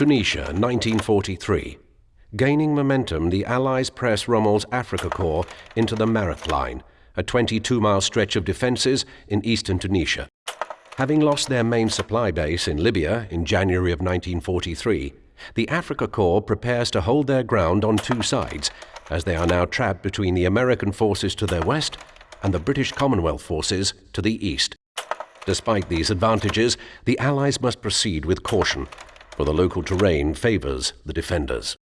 Tunisia, 1943. Gaining momentum, the Allies press Rommel's Afrika Korps into the Mareth Line, a 22 mile stretch of defences in eastern Tunisia. Having lost their main supply base in Libya in January of 1943, the Afrika Korps prepares to hold their ground on two sides, as they are now trapped between the American forces to their west and the British Commonwealth forces to the east. Despite these advantages, the Allies must proceed with caution, for the local terrain favours the defenders.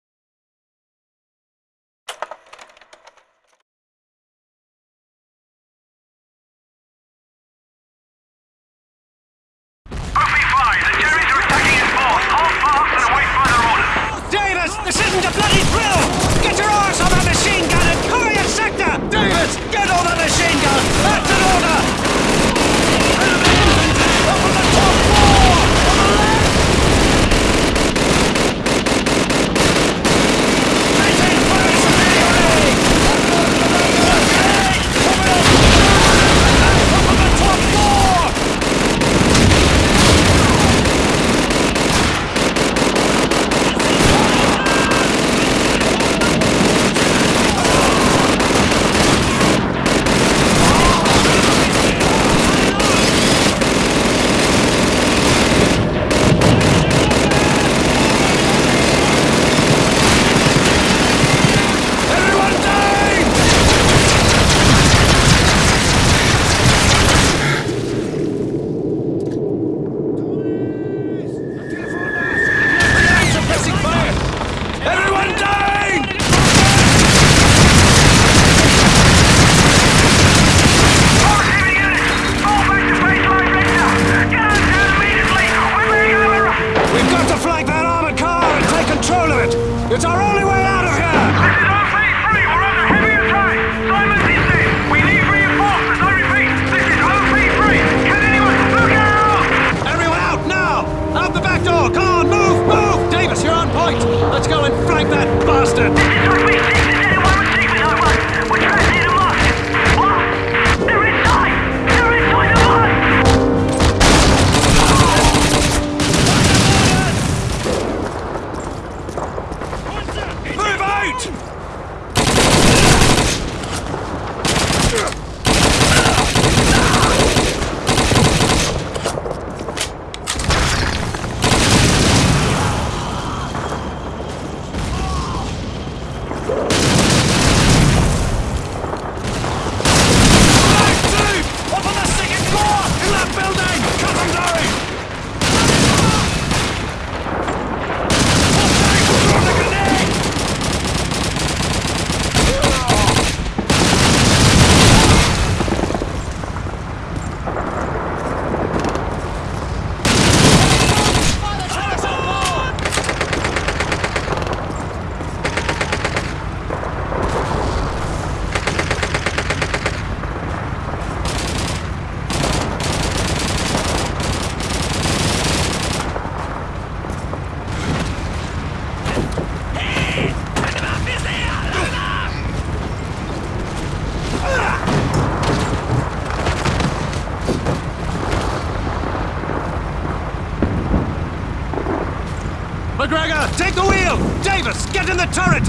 Take the wheel! Davis, get in the turret!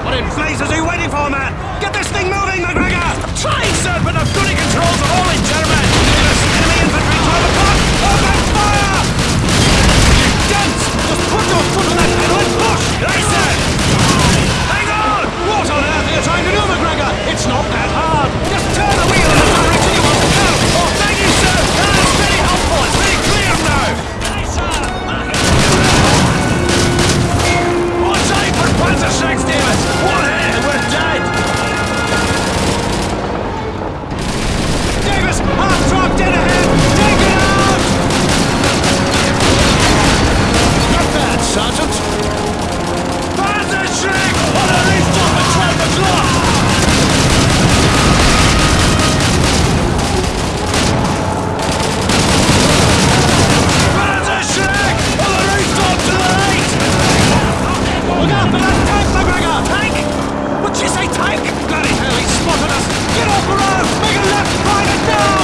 What in blazes are you waiting for, man? Get this thing moving, McGregor! Try, sir, but I've got controls What you say, tank? Bloody hell, he's spotted us! Get off the road! Make a left, right and down!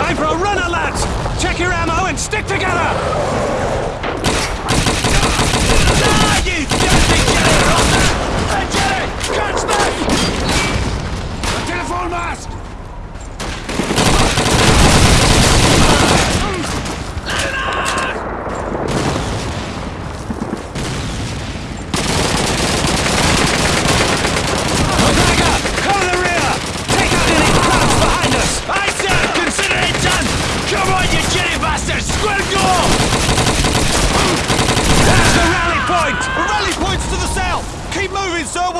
Time for a runner, lads! Check your ammo and stick together! Ah, you telephone!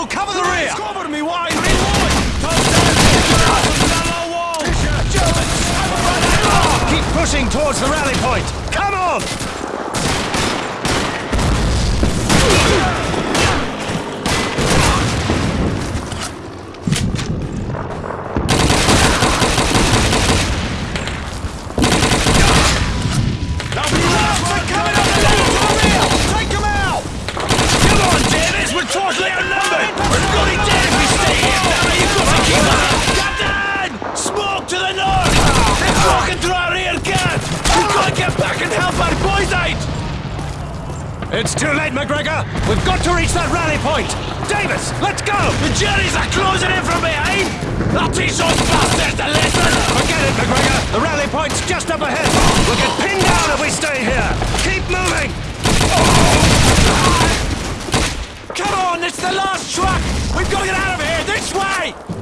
We'll cover the rear! Cover me! Reload! Keep pushing towards the rally point! Come on! Take him out! Come on, Davis! We're totally outnumbered! We're bloody dead if we stay here! Now you've got to keep up! Captain! Smoke to the north! They're walking through our rear guard! We've got to get back and help our boys out! It's too late, McGregor! We've got to reach that rally point! Davis, let's go! The Jerry's are closing in from behind! I'll teach those bastards a lesson! Forget it, McGregor! The rally point's just up ahead! We'll get pinned down if we stay here! Keep moving! Come on, it's the last truck! We've got to get out of here, this way!